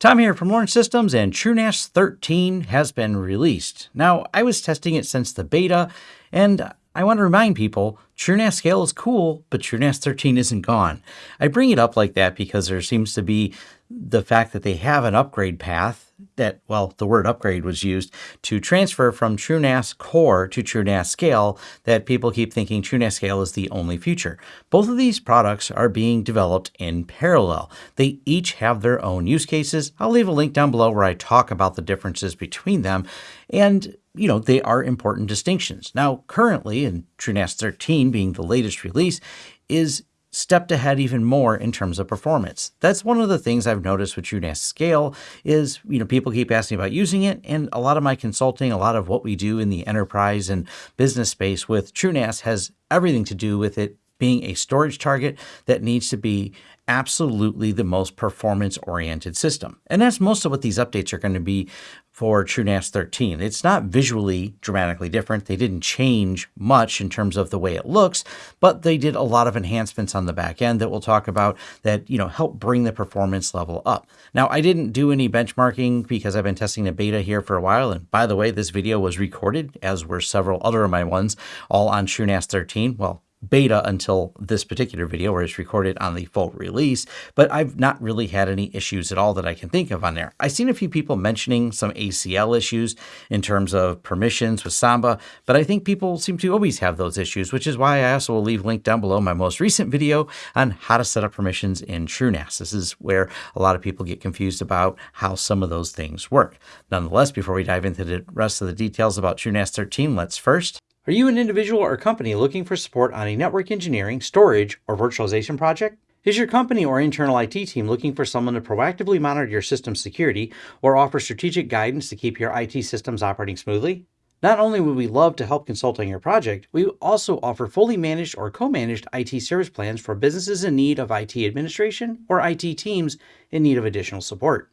Tom here from Lawrence Systems and TrueNAS 13 has been released. Now, I was testing it since the beta, and I want to remind people TrueNAS Scale is cool, but TrueNAS 13 isn't gone. I bring it up like that because there seems to be the fact that they have an upgrade path that, well, the word upgrade was used to transfer from TrueNAS Core to TrueNAS Scale that people keep thinking TrueNAS Scale is the only future. Both of these products are being developed in parallel. They each have their own use cases. I'll leave a link down below where I talk about the differences between them. And you know, they are important distinctions. Now, currently, in TrueNAS 13 being the latest release, is stepped ahead even more in terms of performance. That's one of the things I've noticed with TrueNAS Scale is, you know, people keep asking about using it and a lot of my consulting, a lot of what we do in the enterprise and business space with TrueNAS has everything to do with it being a storage target that needs to be absolutely the most performance oriented system. And that's most of what these updates are going to be for TrueNAS 13. It's not visually dramatically different. They didn't change much in terms of the way it looks, but they did a lot of enhancements on the back end that we'll talk about that, you know, help bring the performance level up. Now, I didn't do any benchmarking because I've been testing the beta here for a while. And by the way, this video was recorded as were several other of my ones all on TrueNAS 13. Well, beta until this particular video where it's recorded on the full release, but I've not really had any issues at all that I can think of on there. I've seen a few people mentioning some ACL issues in terms of permissions with Samba, but I think people seem to always have those issues, which is why I also will leave link down below my most recent video on how to set up permissions in TrueNAS. This is where a lot of people get confused about how some of those things work. Nonetheless, before we dive into the rest of the details about TrueNAS 13, let's first are you an individual or company looking for support on a network engineering, storage, or virtualization project? Is your company or internal IT team looking for someone to proactively monitor your system security or offer strategic guidance to keep your IT systems operating smoothly? Not only would we love to help consult on your project, we also offer fully managed or co-managed IT service plans for businesses in need of IT administration or IT teams in need of additional support.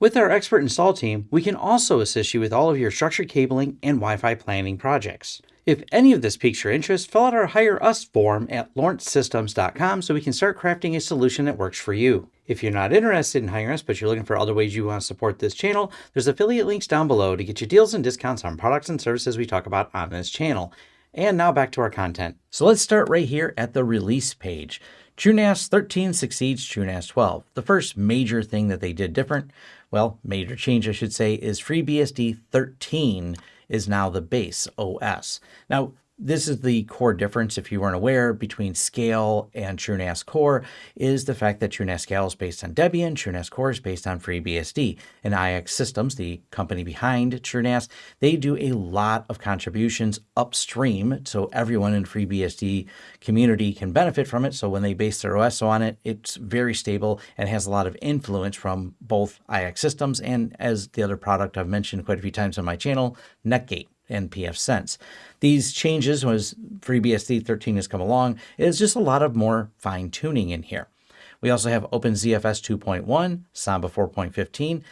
With our expert install team, we can also assist you with all of your structured cabling and Wi-Fi planning projects. If any of this piques your interest, fill out our Hire Us form at lawrencesystems.com so we can start crafting a solution that works for you. If you're not interested in hiring us, but you're looking for other ways you want to support this channel, there's affiliate links down below to get you deals and discounts on products and services we talk about on this channel. And now back to our content. So let's start right here at the release page. TrueNAS 13 succeeds TrueNAS 12. The first major thing that they did different, well, major change I should say, is FreeBSD 13 is now the base OS. Now, this is the core difference, if you weren't aware, between Scale and TrueNAS Core is the fact that TrueNAS Scale is based on Debian, TrueNAS Core is based on FreeBSD. And iXsystems, the company behind TrueNAS, they do a lot of contributions upstream so everyone in FreeBSD community can benefit from it. So when they base their OS on it, it's very stable and has a lot of influence from both iXsystems and as the other product I've mentioned quite a few times on my channel, Netgate and pfSense. These changes, as FreeBSD 13 has come along, is just a lot of more fine tuning in here. We also have OpenZFS 2.1, Samba 4.15.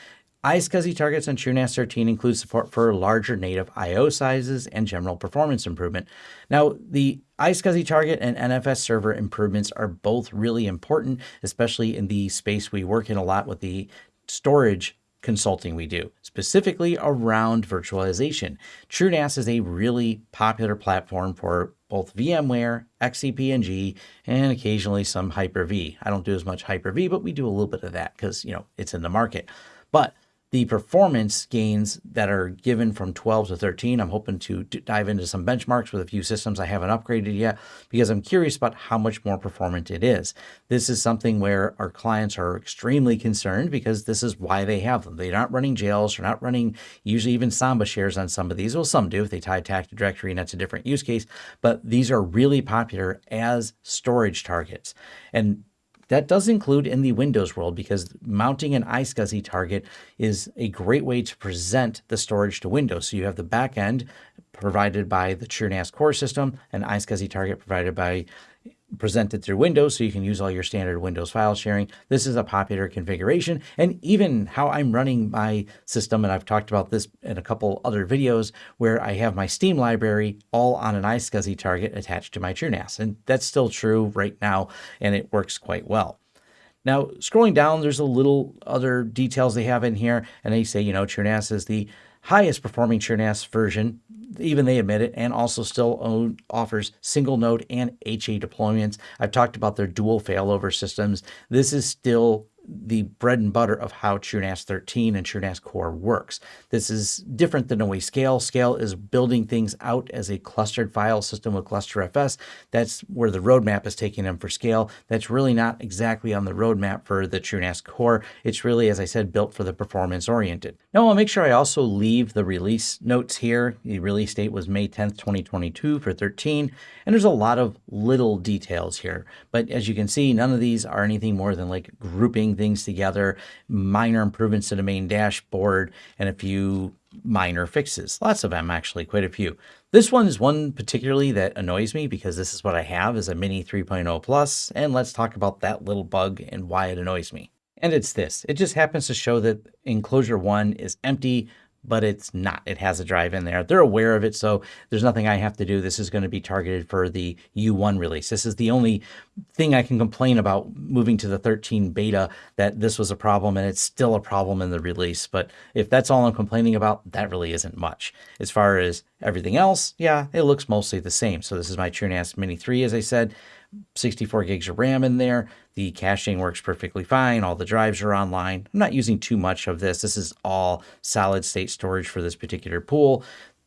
iSCSI targets on TrueNAS 13 include support for larger native I.O. sizes and general performance improvement. Now, the iSCSI target and NFS server improvements are both really important, especially in the space we work in a lot with the storage consulting we do, specifically around virtualization. TrueNAS is a really popular platform for both VMware, XCP-ng, and occasionally some Hyper-V. I don't do as much Hyper-V, but we do a little bit of that because, you know, it's in the market. But the performance gains that are given from 12 to 13. I'm hoping to dive into some benchmarks with a few systems I haven't upgraded yet because I'm curious about how much more performant it is. This is something where our clients are extremely concerned because this is why they have them. They're not running jails, they're not running usually even Samba shares on some of these. Well, some do if they tie tag to directory and that's a different use case, but these are really popular as storage targets. And that does include in the Windows world because mounting an iSCSI target is a great way to present the storage to Windows. So you have the back end provided by the TrueNAS core system, an iSCSI target provided by presented through Windows so you can use all your standard Windows file sharing. This is a popular configuration and even how I'm running my system, and I've talked about this in a couple other videos where I have my Steam library all on an iSCSI target attached to my TrueNAS. And that's still true right now, and it works quite well. Now, scrolling down, there's a little other details they have in here, and they say, you know, TrueNAS is the highest performing TrueNAS version. Even they admit it, and also still own, offers single node and HA deployments. I've talked about their dual failover systems. This is still the bread and butter of how TrueNAS 13 and TrueNAS Core works. This is different than the way Scale. Scale is building things out as a clustered file system with GlusterFS. That's where the roadmap is taking them for Scale. That's really not exactly on the roadmap for the TrueNAS Core. It's really, as I said, built for the performance oriented. Now I'll make sure I also leave the release notes here. The release date was May 10th, 2022 for 13. And there's a lot of little details here. But as you can see, none of these are anything more than like grouping things together, minor improvements to the main dashboard, and a few minor fixes. Lots of them, actually, quite a few. This one is one particularly that annoys me because this is what I have is a Mini 3.0 Plus, and let's talk about that little bug and why it annoys me. And it's this. It just happens to show that enclosure one is empty but it's not. It has a drive in there. They're aware of it, so there's nothing I have to do. This is going to be targeted for the U1 release. This is the only thing I can complain about moving to the 13 beta that this was a problem and it's still a problem in the release. But if that's all I'm complaining about, that really isn't much. As far as everything else, yeah, it looks mostly the same. So this is my TrueNAS Mini 3, as I said. 64 gigs of RAM in there. The caching works perfectly fine. All the drives are online. I'm not using too much of this. This is all solid state storage for this particular pool.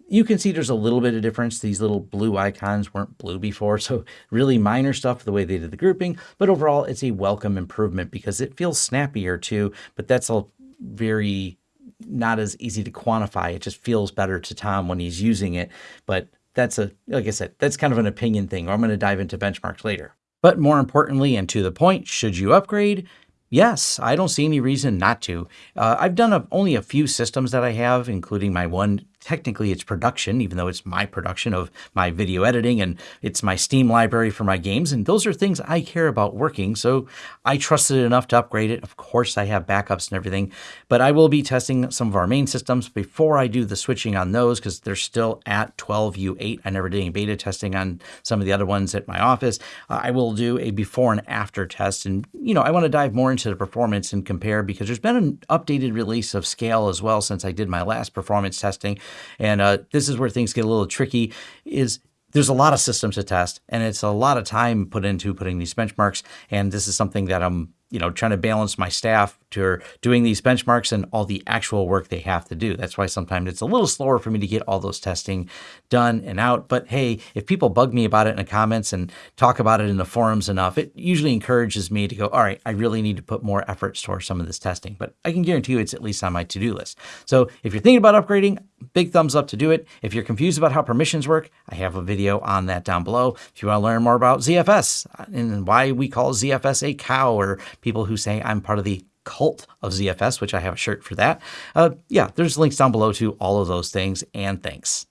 You can see there's a little bit of difference. These little blue icons weren't blue before, so really minor stuff the way they did the grouping. But overall, it's a welcome improvement because it feels snappier too, but that's a very not as easy to quantify. It just feels better to Tom when he's using it. But that's a, like I said, that's kind of an opinion thing. or I'm going to dive into benchmarks later. But more importantly and to the point, should you upgrade? Yes, I don't see any reason not to. Uh, I've done a, only a few systems that I have, including my one technically it's production, even though it's my production of my video editing and it's my Steam library for my games. And those are things I care about working. So I trusted it enough to upgrade it. Of course, I have backups and everything, but I will be testing some of our main systems before I do the switching on those because they're still at 12U8. I never did any beta testing on some of the other ones at my office. Uh, I will do a before and after test. And, you know, I want to dive more into the performance and compare because there's been an updated release of Scale as well since I did my last performance testing. And uh, this is where things get a little tricky is there's a lot of systems to test and it's a lot of time put into putting these benchmarks. And this is something that I'm you know, trying to balance my staff to doing these benchmarks and all the actual work they have to do. That's why sometimes it's a little slower for me to get all those testing done and out. But hey, if people bug me about it in the comments and talk about it in the forums enough, it usually encourages me to go, all right, I really need to put more efforts towards some of this testing. But I can guarantee you it's at least on my to-do list. So if you're thinking about upgrading, big thumbs up to do it. If you're confused about how permissions work, I have a video on that down below. If you want to learn more about ZFS and why we call ZFS a cow or people who say I'm part of the cult of ZFS, which I have a shirt for that. Uh, yeah, there's links down below to all of those things, and thanks.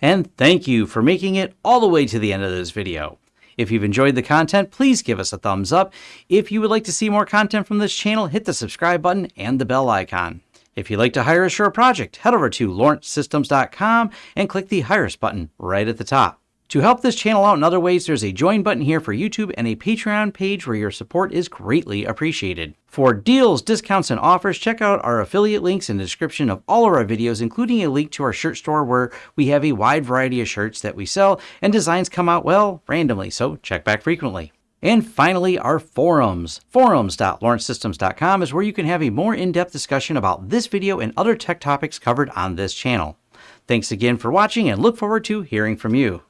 And thank you for making it all the way to the end of this video. If you've enjoyed the content, please give us a thumbs up. If you would like to see more content from this channel, hit the subscribe button and the bell icon. If you'd like to hire a project, head over to lawrencesystems.com and click the Hire Us button right at the top. To help this channel out in other ways, there's a join button here for YouTube and a Patreon page where your support is greatly appreciated. For deals, discounts, and offers, check out our affiliate links in the description of all of our videos, including a link to our shirt store where we have a wide variety of shirts that we sell and designs come out, well, randomly, so check back frequently. And finally, our forums. Forums.lawrencesystems.com is where you can have a more in-depth discussion about this video and other tech topics covered on this channel. Thanks again for watching and look forward to hearing from you.